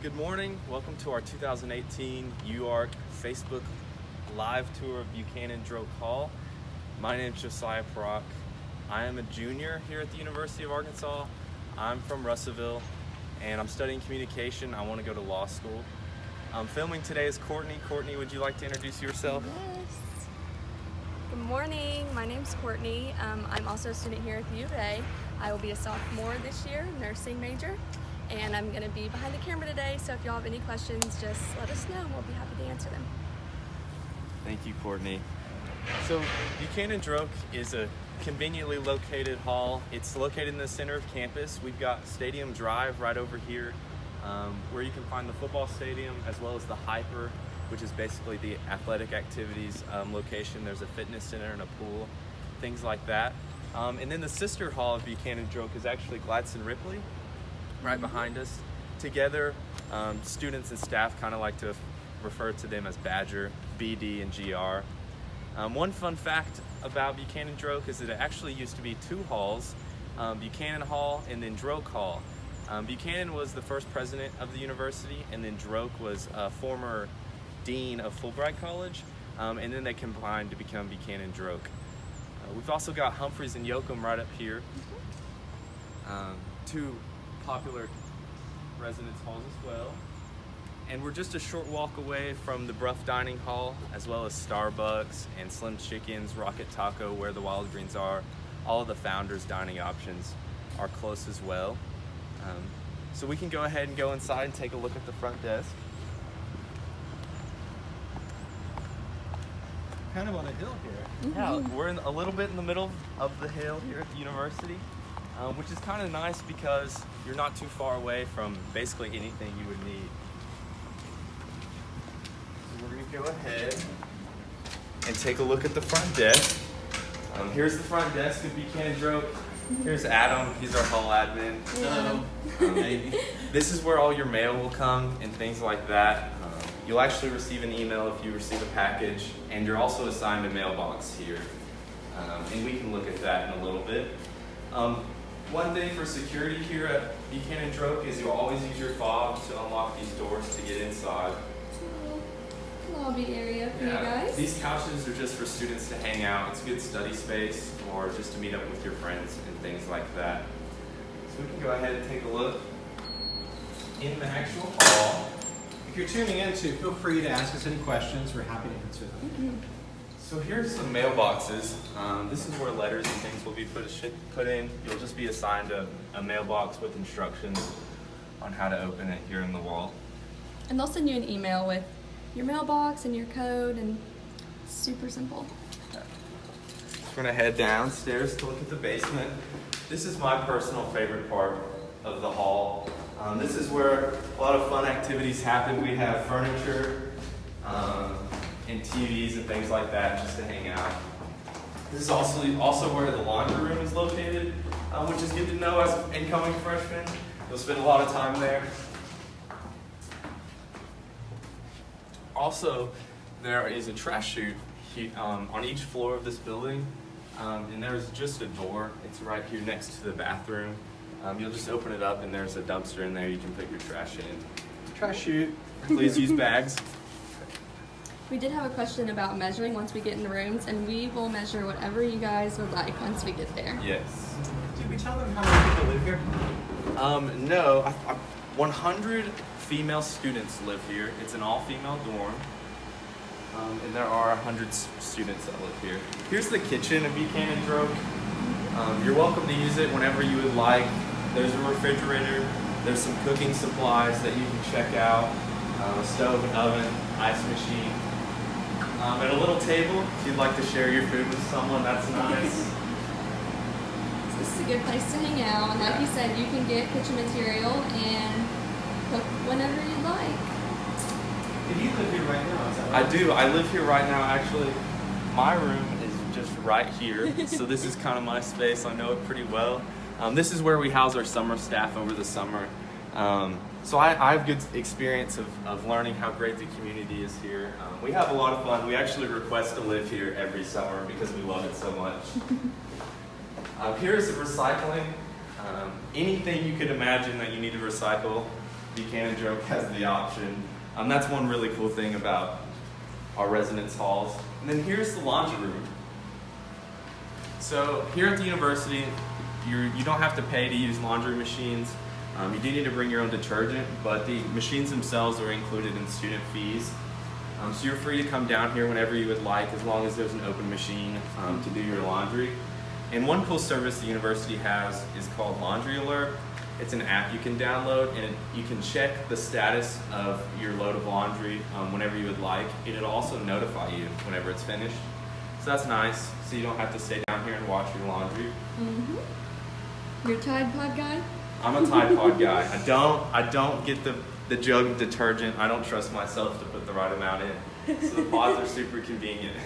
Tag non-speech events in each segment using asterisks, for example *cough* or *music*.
Good morning. Welcome to our 2018 UARC Facebook live tour of Buchanan Droke Hall. My name is Josiah Parock. I am a junior here at the University of Arkansas. I'm from Russellville and I'm studying communication. I want to go to law school. I'm filming today is Courtney. Courtney, would you like to introduce yourself? Yes. Good morning. My name's Courtney. Um, I'm also a student here at the U of A. I will be a sophomore this year, nursing major, and I'm going to be behind the camera today. So if y'all have any questions, just let us know and we'll be happy to answer them. Thank you, Courtney. So Buchanan Droke is a conveniently located hall. It's located in the center of campus. We've got Stadium Drive right over here um, where you can find the football stadium as well as the HPER, which is basically the athletic activities um, location. There's a fitness center and a pool, things like that. Um, and then the sister hall of Buchanan Droke is actually Gladson Ripley, right behind us. Together, um, students and staff kind of like to refer to them as Badger, BD, and GR. Um, one fun fact about Buchanan Droke is that it actually used to be two halls, um, Buchanan Hall and then Droke Hall. Um, Buchanan was the first president of the university, and then Droke was a former dean of Fulbright College, um, and then they combined to become Buchanan Droke. Uh, we've also got Humphreys and Yocum right up here, um, two popular residence halls as well. And we're just a short walk away from the Brough Dining Hall, as well as Starbucks and Slim Chickens, Rocket Taco, where the Wild Greens are. All of the founders' dining options are close as well. Um, so we can go ahead and go inside and take a look at the front desk. Kind of on a hill here. Yeah, we're in a little bit in the middle of the hill here at the university, um, which is kind of nice because you're not too far away from basically anything you would need. So we're gonna go ahead and take a look at the front desk. Um, here's the front desk of Buchanan Droke. Here's Adam, he's our hall admin. Hello. Um, this is where all your mail will come and things like that. Um, you'll actually receive an email if you receive a package, and you're also assigned a mailbox here. Um, and we can look at that in a little bit. One thing for security here at Buchanan Droke is you'll always use your fob to unlock these doors to get inside. Lobby area for you guys. These couches are just for students to hang out. It's a good study space or just to meet up with your friends and things like that. So we can go ahead and take a look in the actual hall. If you're tuning in too, feel free to ask us any questions. We're happy to answer them. Mm-hmm. So here's some mailboxes. Um, this is where letters and things will be put, put in. You'll just be assigned a, a mailbox with instructions on how to open it here in the wall. And they'll send you an email with your mailbox and your code, and super simple. We're gonna head downstairs to look at the basement. This is my personal favorite part of the hall. Um, this is where a lot of fun activities happen. We have furniture TVs and things like that just to hang out. This is also also where the laundry room is located, um, which is good to know as incoming freshmen. You'll spend a lot of time there. Also, there is a trash chute um, on each floor of this building, um, and there's just a door. It's right here next to the bathroom. Um, you'll just open it up, and there's a dumpster in there. You can put your trash in. Trash chute. Please use bags. *laughs* We did have a question about measuring once we get in the rooms, and we will measure whatever you guys would like once we get there. Yes. Did we tell them how many people live here? Um, no, I, I, 100 female students live here. It's an all-female dorm. Um, and there are 100 students that live here. Here's the kitchen if of Buchanan Droke. Um, you're welcome to use it whenever you would like. There's a refrigerator. There's some cooking supplies that you can check out. Uh, a stove, an oven, ice machine. Um, and a little table if you'd like to share your food with someone. That's nice. So *laughs* this is a good place to hang out, and like you said, you can get kitchen material and cook whenever you'd like. And you live here right now, is that right? I do. I live here right now. Actually, my room is just right here. *laughs* so this is kind of my space. I know it pretty well. Um, this is where we house our summer staff over the summer. Um, so I, I have good experience of, of learning how great the community is here. Um, we have a lot of fun. We actually request to live here every summer because we love it so much. *laughs* Um, here is the recycling. Um, anything you could imagine that you need to recycle, Buchanan Droke has the option. Um, that's one really cool thing about our residence halls. And then here's the laundry room. So here at the university, you're, you don't have to pay to use laundry machines. Um, you do need to bring your own detergent, but the machines themselves are included in student fees. Um, so you're free to come down here whenever you would like, as long as there's an open machine um, to do your laundry. And one cool service the university has is called Laundry Alert. It's an app you can download, and it, you can check the status of your load of laundry um, whenever you would like. It'll also notify you whenever it's finished. So that's nice. So you don't have to stay down here and watch your laundry. Mm-hmm. You're a Tide Pod guy? I'm a Tide Pod guy. I don't I don't get the the jug of detergent. I don't trust myself to put the right amount in. So the pods are super convenient.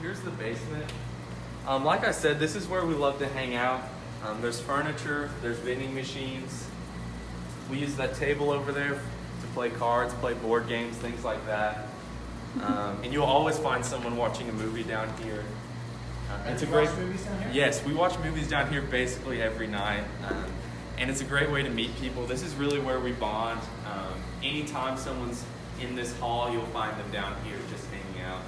Here's the basement. Um, like I said, this is where we love to hang out. Um, there's furniture, there's vending machines. We use that table over there to play cards, play board games, things like that. *laughs* Um, and you'll always find someone watching a movie down here. It's a great watch movies down here? Yes, we watch movies down here basically every night, um, and it's a great way to meet people. This is really where we bond. Um, anytime someone's in this hall, you'll find them down here just hanging out.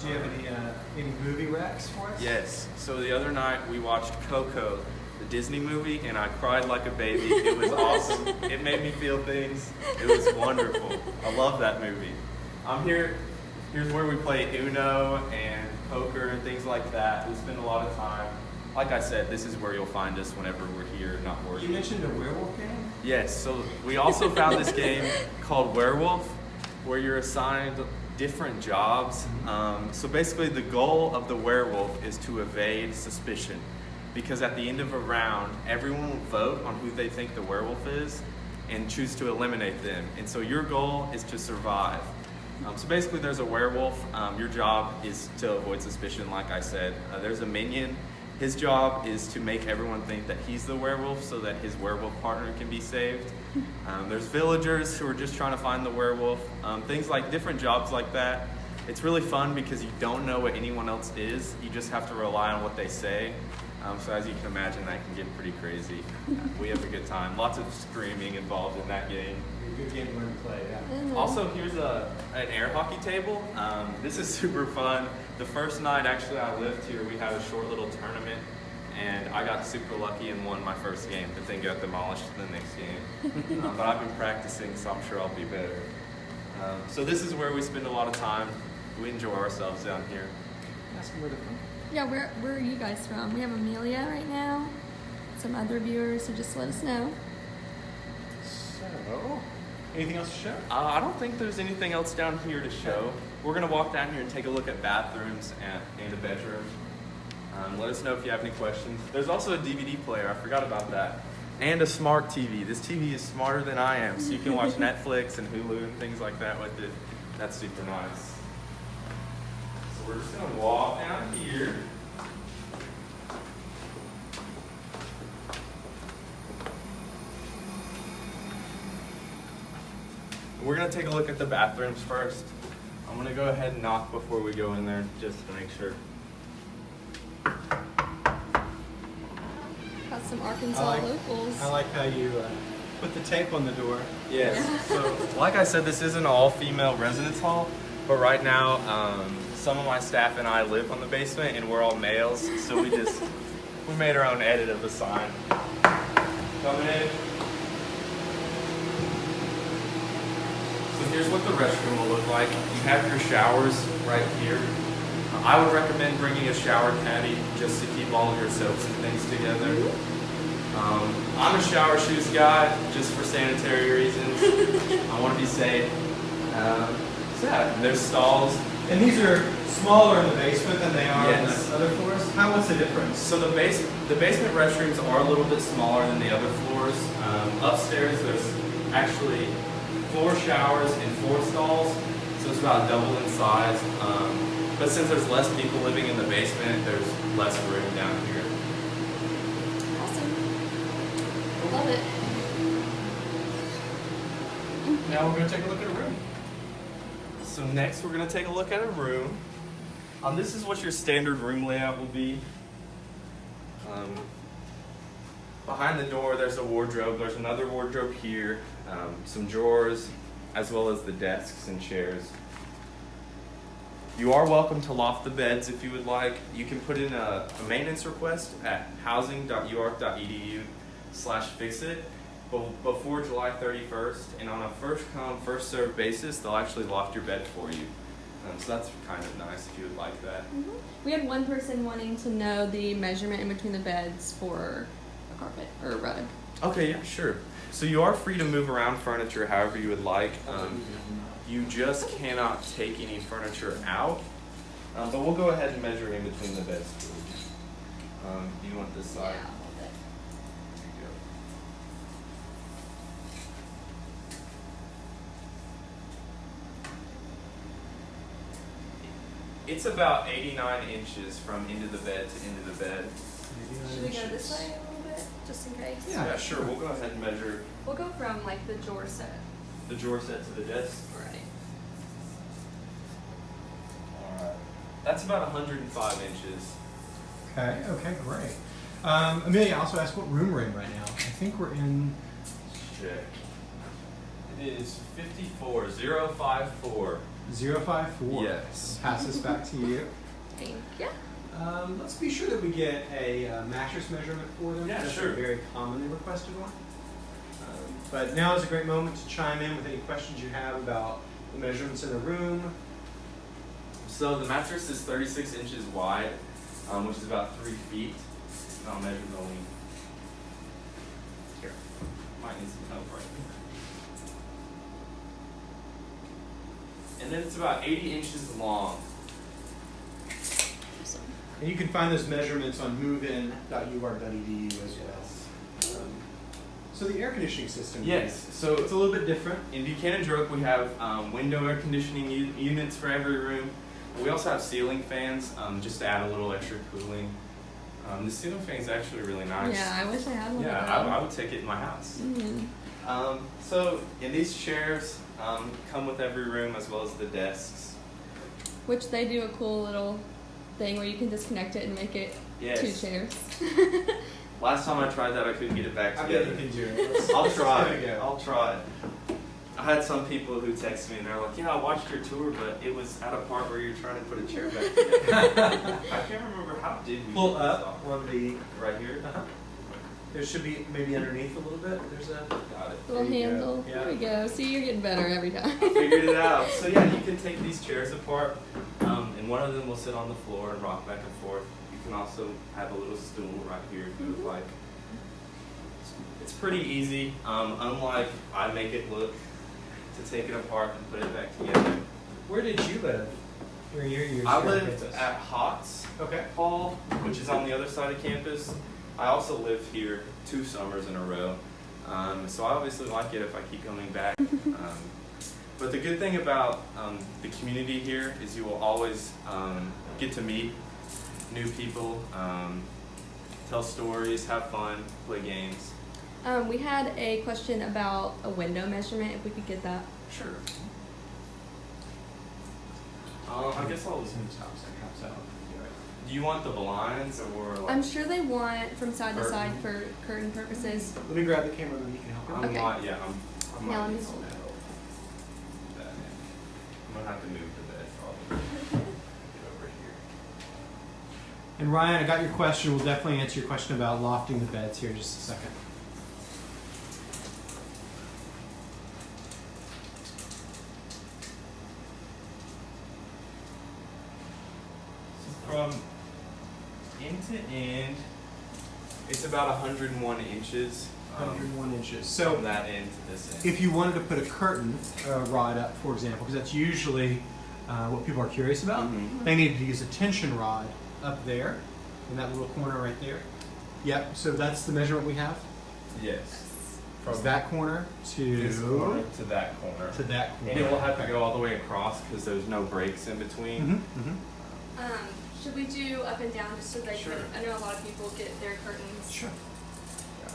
Do you have any uh, any movie recs for us? Yes. So the other night we watched Coco, the Disney movie, and I cried like a baby. It was *laughs* awesome. It made me feel things. It was wonderful. I love that movie. I'm here. Here's where we play Uno and poker and things like that. We spend a lot of time. Like I said, this is where you'll find us whenever we're here, not working. You mentioned a werewolf game. Yes, so we also found this game *laughs* called Werewolf, where you're assigned different jobs. Um, so basically, the goal of the werewolf is to evade suspicion. Because at the end of a round, everyone will vote on who they think the werewolf is and choose to eliminate them. And so your goal is to survive. Um, so basically, there's a werewolf. Um, your job is to avoid suspicion, like I said. Uh, there's a minion. His job is to make everyone think that he's the werewolf so that his werewolf partner can be saved. *laughs* Um, there's villagers who are just trying to find the werewolf. Um, things like different jobs like that. It's really fun because you don't know what anyone else is. You just have to rely on what they say. Um, so as you can imagine, that can get pretty crazy. *laughs* We have a good time. Lots of screaming involved in that game. A good game to learn to play. Yeah. Mhm. Also, here's a, an air hockey table. Um, this is *laughs* super fun. The first night, actually, I lived here, we had a short little tournament, and I got super lucky and won my first game, but then got demolished the next game. um, *laughs* but I've been practicing, so I'm sure I'll be better. Um, so this is where we spend a lot of time. We enjoy ourselves down here. Ask them where they're from. Yeah, where, where are you guys from? We have Amelia right now, some other viewers, so just let us know. So, anything else to show? Uh, I don't think there's anything else down here to show. We're gonna walk down here and take a look at bathrooms and, and a bedroom. Um, let us know if you have any questions. There's also a DVD player. I forgot about that. And a smart TV. This TV is smarter than I am, so you can watch *laughs* Netflix and Hulu and things like that with it. That's super nice. So we're just gonna walk down here. We're gonna take a look at the bathrooms first. I'm gonna go ahead and knock before we go in there, just to make sure. Got some Arkansas I like- locals. I like how you uh, put the tape on the door. Yes. So, *laughs* like I said, this is an all-female residence hall, but right now, um, some of my staff and I live on the basement, and we're all males, so we just we made our own edit of the sign. Coming in. Here's what the restroom will look like. You have your showers right here. I would recommend bringing a shower caddy just to keep all of your soaps and things together. Um, I'm a shower shoes guy just for sanitary reasons. I want to be safe. Um, so yeah, there's stalls. And these are smaller in the basement than they are Yes. on the other floors. How what's the difference? So the base, the basement restrooms are a little bit smaller than the other floors. Um, upstairs, there's actually four showers and four stalls, so it's about double in size. Um, but since there's less people living in the basement, there's less room down here. Awesome. Love it. Now we're going to take a look at a room. So next, we're gonna take a look at a room. Um, this is what your standard room layout will be. Um, behind the door, there's a wardrobe. There's another wardrobe here, um, some drawers, as well as the desks and chairs. You are welcome to loft the beds if you would like. You can put in a, a maintenance request at housing.uark.edu slash fixit be- before July 31st. And on a first come, first served basis, they'll actually loft your bed for you. Um, so that's kind of nice if you would like that. We had one person wanting to know the measurement in between the beds for carpet or a rug. Okay, yeah, sure. So you are free to move around furniture however you would like. Um, you just cannot take any furniture out. Um, but we'll go ahead and measure in between the beds. Um, do you want this side? Yeah, a little bit. There you go. It's about 89 inches from end of the bed to end of the bed. Should we go this way a little bit, just in case? Yeah. Yeah, sure. We'll go ahead and measure We'll go from like the drawer set. the drawer set to the desk. Right. Alright. That's about 105 inches. Okay, okay, great. Um, Amelia also asked what room we're in right now. I think we're in, Check. It is 54, 054. 054. Yes. Pass this back to you. Thank you. Um, let's be sure that we get a uh, mattress measurement for them. Yeah, That's sure. a very commonly requested one. Um, but now is a great moment to chime in with any questions you have about the measurements in the room. So the mattress is 36 inches wide, um, which is about 3 feet. And I'll measure the length. Here. Might need some help right here. And then it's about 80 inches long. Awesome. And you can find those measurements on movein.uark.edu as well. Um, so the air conditioning system. Yes, so It's a little bit different. In Buchanan Droke, we have um, window air conditioning u- units for every room. We also have ceiling fans, um, just to add a little extra cooling. Um, the ceiling fan is actually really nice. Yeah, I wish I had one Yeah, of I. I would take it in my house. Mm -hmm. Um, so, in these chairs, um, come with every room as well as the desks. Which they do a cool little thing where you can disconnect it and make it Yes. two chairs. *laughs* *laughs* Last time I tried that, I couldn't get it back I together. you can do *laughs* it. I'll try. it a. I'll try. I had some people who text me and they're like, "Yeah, I watched your tour, but it was at a part where you're trying to put a chair back together." I can't remember how did we Pull up off? on the. right here. Uh-huh. There should be maybe underneath a little bit. There's a. Got it. Little There you go. handle. Yeah. There we go. See, you're getting better every time. Figured it out. So yeah, you can take these chairs apart, and one of them will sit on the floor and rock back and forth. You can also have a little stool right here if you would like. It's pretty easy. Um, unlike I make it look, to take it apart and put it back together. Where did you live? Where your years I here on lived campus? at Hotz Okay. Hall, which is on the other side of campus. I also lived here two summers in a row, um, so I obviously like it if I keep coming back. *laughs* Um, but the good thing about um, the community here is you will always um, get to meet new people, um, tell stories, have fun, play games. Um, we had a question about a window measurement. If we could get that. Sure. Um, I guess I'll. This one stops and comes out. Do you want the blinds or like? I'm sure they want from side to side for curtain purposes. Let me grab the camera and you can help I'm. Okay. not, yeah, I'm, I Yeah, might let me need some hold it. help. That, Gonna have to move the bed probably. Get over here. And Ryan, I got your question. We'll definitely answer your question about lofting the beds here in just a second. So from end to end, it's about 101 inches. Um, 101 inches. From So that end to this end. if you wanted to put a curtain uh, rod up, for example, because that's usually uh, what people are curious about, Mhm. they needed to use a tension rod up there in that little corner right there. Yep. So that's the measurement we have. Yes. From that corner to corner to that corner. to that corner. And it will have to go all the way across because there's no breaks in between. Mm-hmm, mm-hmm. Um, should we do up and down just so they Sure. can? I know a lot of people get their curtains, Sure.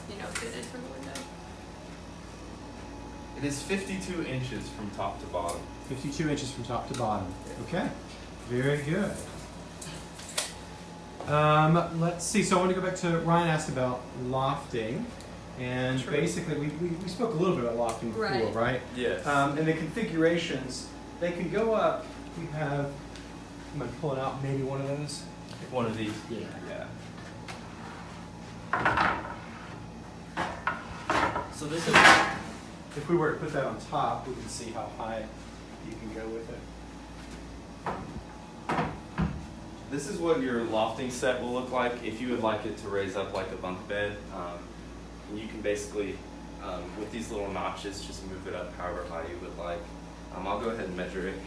You know, fitted for the window. It is 52 inches from top to bottom. 52 inches from top to bottom. Okay. Very good. Um, let's see. So I want to go back to Ryan asked about lofting, and Sure. basically we, we, we spoke a little bit about lofting before, Right. right? Yes. Um, and the configurations, they can go up. We have. I'm gonna pull it out. Maybe one of those. One of these. Yeah. Yeah. So this is If we were to put that on top, we can see how high you can go with it. this is what your lofting set will look like if you would like it to raise up like a bunk bed. Um, you can basically, um, with these little notches, just move it up however high you would like. Um, I'll go ahead and measure it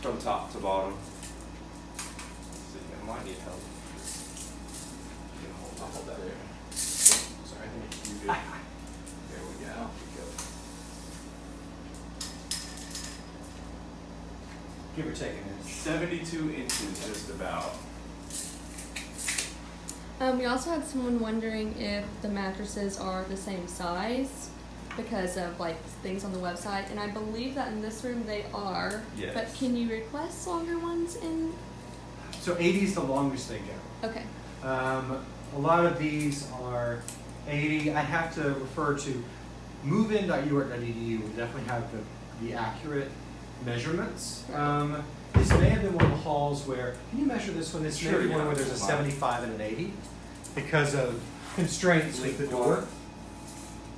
from top to bottom. So I might need help. You I'll hold that there. Sorry, I think you good. There we go. Give or take an inch. 72 inches, just about. Um, we also had someone wondering if the mattresses are the same size because of like things on the website, and I believe that in this room they are. Yes. But can you request longer ones in? So 80 is the longest they go. Okay. Um, a lot of these are 80. I'd have to refer to movein.uark.edu We definitely have the, the accurate measurements. Um, this may have been one of the halls where, can you measure this one? This may Sure, be one where there's a 75 and an 80 because of constraints with the door.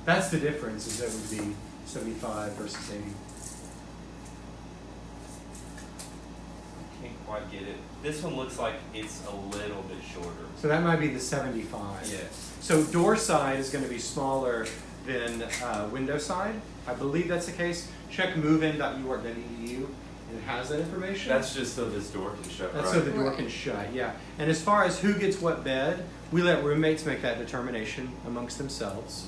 That's the difference, is that would be 75 versus 80. I Can't quite get it. This one looks like it's a little bit shorter. So that might be the 75. Yes. So door side is going to be smaller than uh, window side. I believe that's the case. Check movein.uark.edu and it has that information. That's just so this door can shut, That's right? so the door can shut, yeah. And as far as who gets what bed, we let roommates make that determination amongst themselves.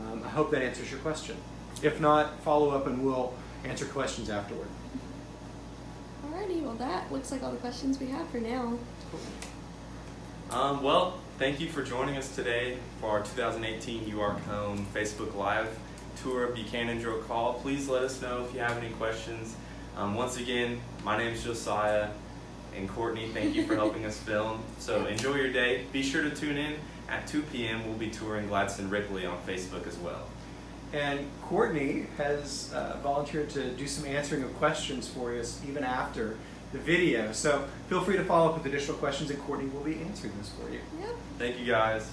Um, I hope that answers your question. If not, follow up and we'll answer questions afterward. Alrighty. Well, that looks like all the questions we have for now. Um, well, thank you for joining us today for our 2018 You Are Home Facebook Live tour of Buchanan Droke Hall. Please let us know if you have any questions. Um, once again, my name is Josiah and Courtney. Thank you for helping us film. So enjoy your day. Be sure to tune in at 2 p.m. We'll be touring Gladson Ripley on Facebook as well. And Courtney has uh, volunteered to do some answering of questions for us even after the video. So feel free to follow up with additional questions and Courtney will be answering those for you. Yep. Thank you guys.